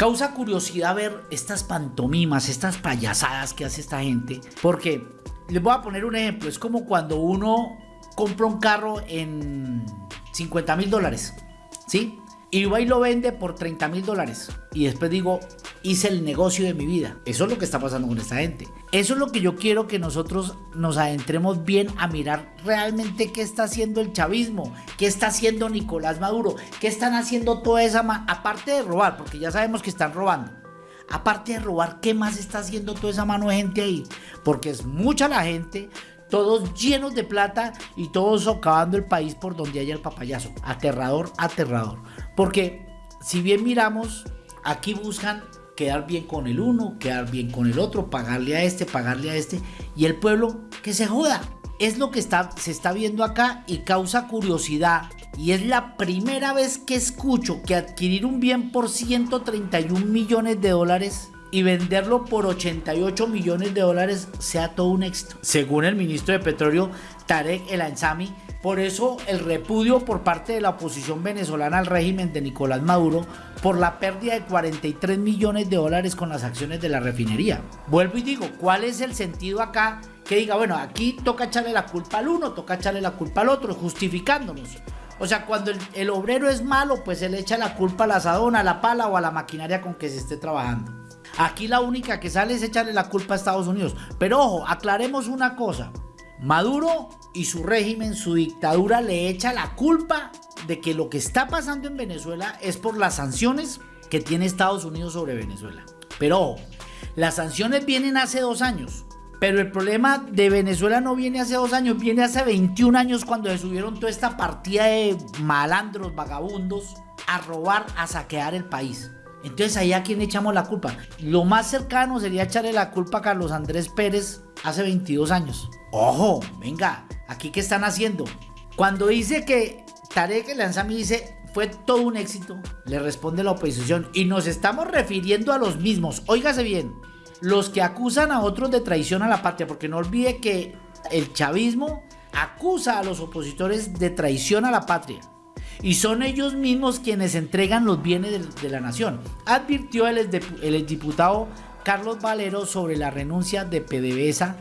Causa curiosidad ver estas pantomimas, estas payasadas que hace esta gente, porque les voy a poner un ejemplo, es como cuando uno compra un carro en 50 mil dólares, ¿sí? Y va y lo vende por 30 mil dólares. Y después digo, hice el negocio de mi vida. Eso es lo que está pasando con esta gente. Eso es lo que yo quiero que nosotros nos adentremos bien a mirar realmente qué está haciendo el chavismo, qué está haciendo Nicolás Maduro, qué están haciendo toda esa... Aparte de robar, porque ya sabemos que están robando. Aparte de robar, ¿qué más está haciendo toda esa mano de gente ahí? Porque es mucha la gente, todos llenos de plata y todos socavando el país por donde haya el papayazo. Aterrador, aterrador. Porque si bien miramos, aquí buscan quedar bien con el uno, quedar bien con el otro, pagarle a este, pagarle a este, y el pueblo que se joda. Es lo que está, se está viendo acá y causa curiosidad. Y es la primera vez que escucho que adquirir un bien por 131 millones de dólares y venderlo por 88 millones de dólares sea todo un éxito. Según el ministro de Petróleo, Tarek El Ansami, por eso el repudio por parte de la oposición venezolana al régimen de Nicolás Maduro por la pérdida de 43 millones de dólares con las acciones de la refinería. Vuelvo y digo, ¿cuál es el sentido acá? Que diga, bueno, aquí toca echarle la culpa al uno, toca echarle la culpa al otro, justificándonos. O sea, cuando el, obrero es malo, pues se le echa la culpa al asadón, a la pala o a la maquinaria con que se esté trabajando. Aquí la única que sale es echarle la culpa a Estados Unidos. Pero ojo, aclaremos una cosa. Maduro y su régimen, su dictadura le echa la culpa de que lo que está pasando en Venezuela es por las sanciones que tiene Estados Unidos sobre Venezuela. Pero las sanciones vienen hace dos años. Pero el problema de Venezuela no viene hace dos años, viene hace 21 años cuando se subieron toda esta partida de malandros, vagabundos, a robar, a saquear el país. Entonces ahí a quién echamos la culpa. Lo más cercano sería echarle la culpa a Carlos Andrés Pérez hace 22 años. Ojo, venga, aquí qué están haciendo. Cuando dice que Tarek Lanzami dice fue todo un éxito, le responde la oposición y nos estamos refiriendo a los mismos. Óigase bien, los que acusan a otros de traición a la patria, porque no olvide que el chavismo acusa a los opositores de traición a la patria y son ellos mismos quienes entregan los bienes de, la nación, advirtió el, el diputado Carlos Valero sobre la renuncia de PDVSA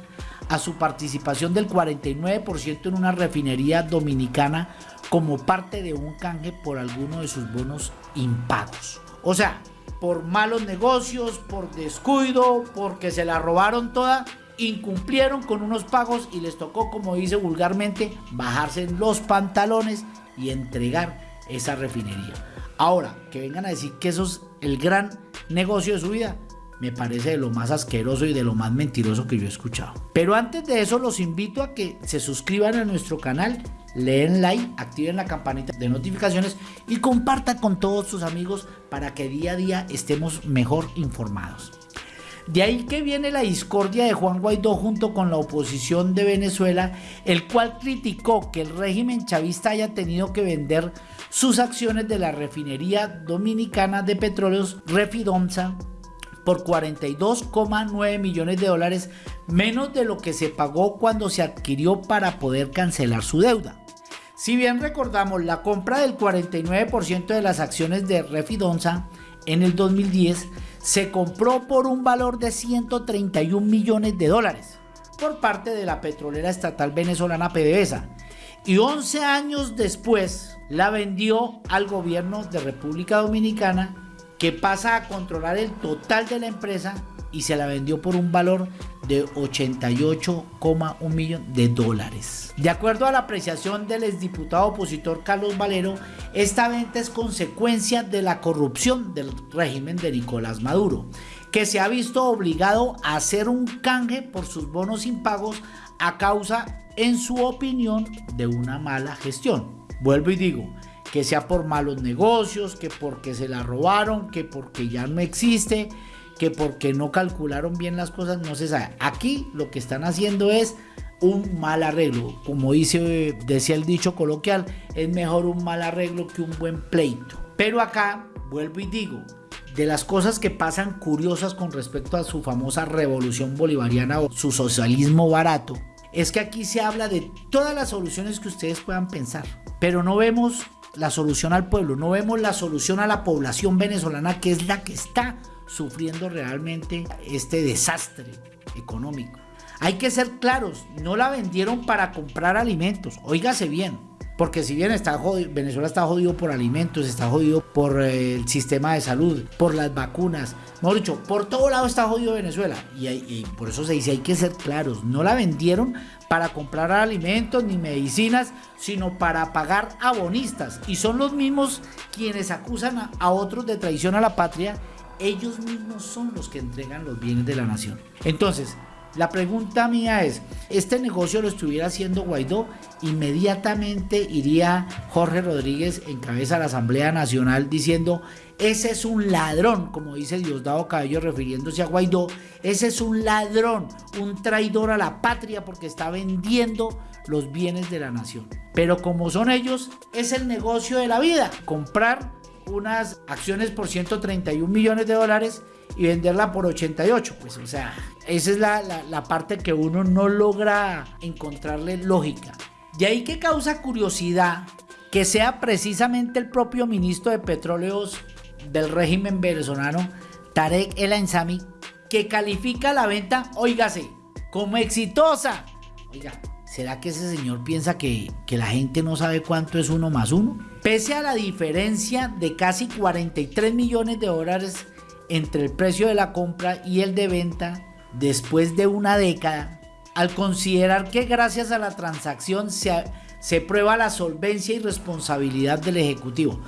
a su participación del 49% en una refinería dominicana como parte de un canje por alguno de sus bonos impagos. O sea, por malos negocios, por descuido, porque se la robaron toda, incumplieron con unos pagos y les tocó, como dice vulgarmente, bajarse los pantalones y entregar esa refinería. Ahora, que vengan a decir que eso es el gran negocio de su vida, me parece de lo más asqueroso y de lo más mentiroso que yo he escuchado. Pero antes de eso los invito a que se suscriban a nuestro canal, leen like, activen la campanita de notificaciones y compartan con todos sus amigos para que día a día estemos mejor informados. De ahí que viene la discordia de Juan Guaidó junto con la oposición de Venezuela, el cual criticó que el régimen chavista haya tenido que vender sus acciones de la refinería dominicana de petróleos Refidonza por 42,9 millones de dólares, menos de lo que se pagó cuando se adquirió para poder cancelar su deuda. Si bien recordamos la compra del 49% de las acciones de Refidonza en el 2010, se compró por un valor de 131 millones de dólares por parte de la petrolera estatal venezolana PDVSA y 11 años después la vendió al gobierno de República Dominicana que pasa a controlar el total de la empresa y se la vendió por un valor de 88,1 millón de dólares. De acuerdo a la apreciación del exdiputado opositor Carlos Valero, esta venta es consecuencia de la corrupción del régimen de Nicolás Maduro, que se ha visto obligado a hacer un canje por sus bonos impagos a causa, en su opinión, de una mala gestión. Vuelvo y digo, que sea por malos negocios, que porque se la robaron, que porque ya no existe, que porque no calcularon bien las cosas, no se sabe. Aquí lo que están haciendo es un mal arreglo. Como dice, decía el dicho coloquial, es mejor un mal arreglo que un buen pleito. Pero acá, vuelvo y digo, de las cosas que pasan curiosas con respecto a su famosa revolución bolivariana o su socialismo barato, es que aquí se habla de todas las soluciones que ustedes puedan pensar, pero no vemos la solución al pueblo, no vemos la solución a la población venezolana que es la que está sufriendo realmente este desastre económico. Hay que ser claros, no la vendieron para comprar alimentos, óigase bien, porque si bien está Venezuela está jodido por alimentos, está jodido por eh, el sistema de salud, por las vacunas, mejor dicho, por todo lado está jodido Venezuela. Y por eso se dice, hay que ser claros, no la vendieron para comprar alimentos ni medicinas, sino para pagar abonistas. Y son los mismos quienes acusan a, otros de traición a la patria. Ellos mismos son los que entregan los bienes de la nación. Entonces, la pregunta mía es, ¿este negocio lo estuviera haciendo Guaidó? Inmediatamente iría Jorge Rodríguez en cabeza de la Asamblea Nacional diciendo, ese es un ladrón, como dice Diosdado Cabello refiriéndose a Guaidó, ese es un ladrón, un traidor a la patria porque está vendiendo los bienes de la nación. Pero como son ellos, es el negocio de la vida, comprar unas acciones por 131 millones de dólares y venderla por 88. Pues o sea, esa es la, parte que uno no logra encontrarle lógica. De ahí que causa curiosidad que sea precisamente el propio ministro de Petróleos del régimen venezolano, Tarek El Ansami, que califica la venta, oígase, como exitosa. Oiga, ¿será que ese señor piensa que, que la gente no sabe cuánto es uno más uno? Pese a la diferencia de casi 43 millones de dólares entre el precio de la compra y el de venta después de una década, al considerar que gracias a la transacción se, se prueba la solvencia y responsabilidad del Ejecutivo.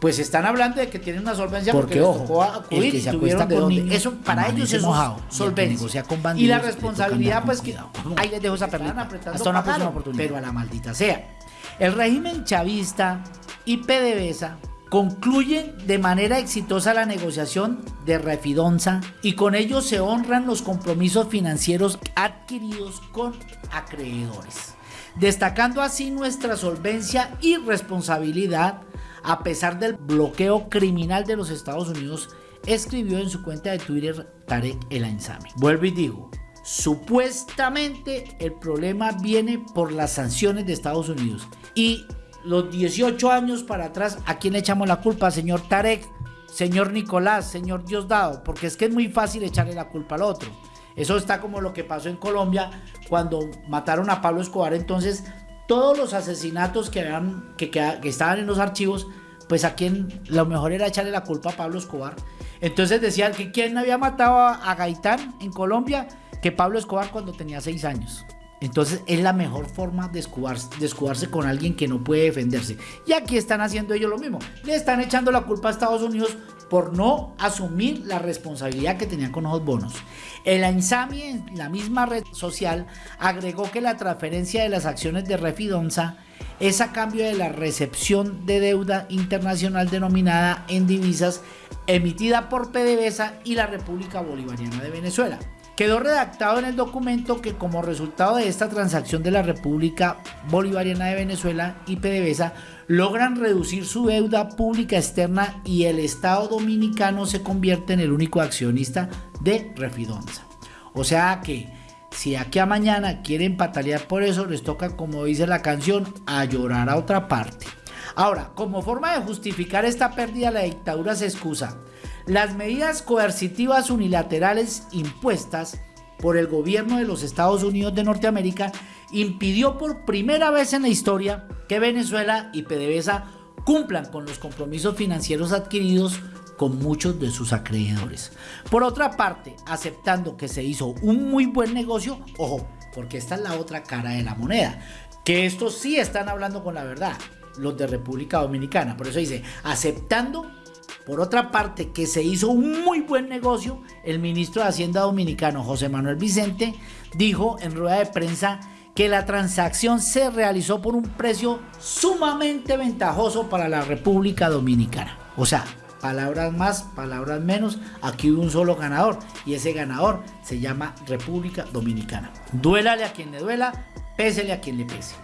Pues están hablando de que tienen una solvencia porque, ojo, tocó acudir y tuvieron de Eso para ellos es solvencia. y la responsabilidad, pues que ahí les dejo esa perlita. Hasta una próxima oportunidad. Pero a la maldita sea. El régimen chavista y PDVSA concluyen de manera exitosa la negociación de Refidonza y con ello se honran los compromisos financieros adquiridos con acreedores, destacando así nuestra solvencia y responsabilidad a pesar del bloqueo criminal de los Estados Unidos, escribió en su cuenta de Twitter Tarek El Ainsami. Vuelvo y digo, supuestamente el problema viene por las sanciones de Estados Unidos y los 18 años para atrás, ¿a quién le echamos la culpa? Señor Tarek, señor Nicolás, señor Diosdado, porque es que es muy fácil echarle la culpa al otro. Eso está como lo que pasó en Colombia cuando mataron a Pablo Escobar. Entonces, todos los asesinatos que, que, que, estaban en los archivos, pues a quien lo mejor era echarle la culpa a Pablo Escobar. Entonces decían que quién había matado a, Gaitán en Colombia, que Pablo Escobar cuando tenía seis años. Entonces es la mejor forma de escudarse, con alguien que no puede defenderse. Y aquí están haciendo ellos lo mismo. Le están echando la culpa a Estados Unidos por no asumir la responsabilidad que tenían con los bonos. El ANSAMI en la misma red social agregó que la transferencia de las acciones de Refidonza es a cambio de la recepción de deuda internacional denominada en divisas emitida por PDVSA y la República Bolivariana de Venezuela. Quedó redactado en el documento que como resultado de esta transacción de la República Bolivariana de Venezuela y PDVSA logran reducir su deuda pública externa y el Estado dominicano se convierte en el único accionista de Refidonza. O sea que si aquí a mañana quieren patalear por eso, les toca, como dice la canción, a llorar a otra parte. Ahora, como forma de justificar esta pérdida, la dictadura se excusa las medidas coercitivas unilaterales impuestas por el gobierno de los Estados Unidos de Norteamérica impidió por primera vez en la historia que Venezuela y PDVSA cumplan con los compromisos financieros adquiridos con muchos de sus acreedores. Por otra parte, aceptando que se hizo un muy buen negocio, ojo, porque esta es la otra cara de la moneda, que estos sí están hablando con la verdad, los de República Dominicana. Por eso dice, aceptando por otra parte, que se hizo un muy buen negocio, el ministro de Hacienda dominicano José Manuel Vicente dijo en rueda de prensa que la transacción se realizó por un precio sumamente ventajoso para la República Dominicana. O sea, palabras más, palabras menos, aquí hubo un solo ganador y ese ganador se llama República Dominicana. Duélale a quien le duela, pésele a quien le pese.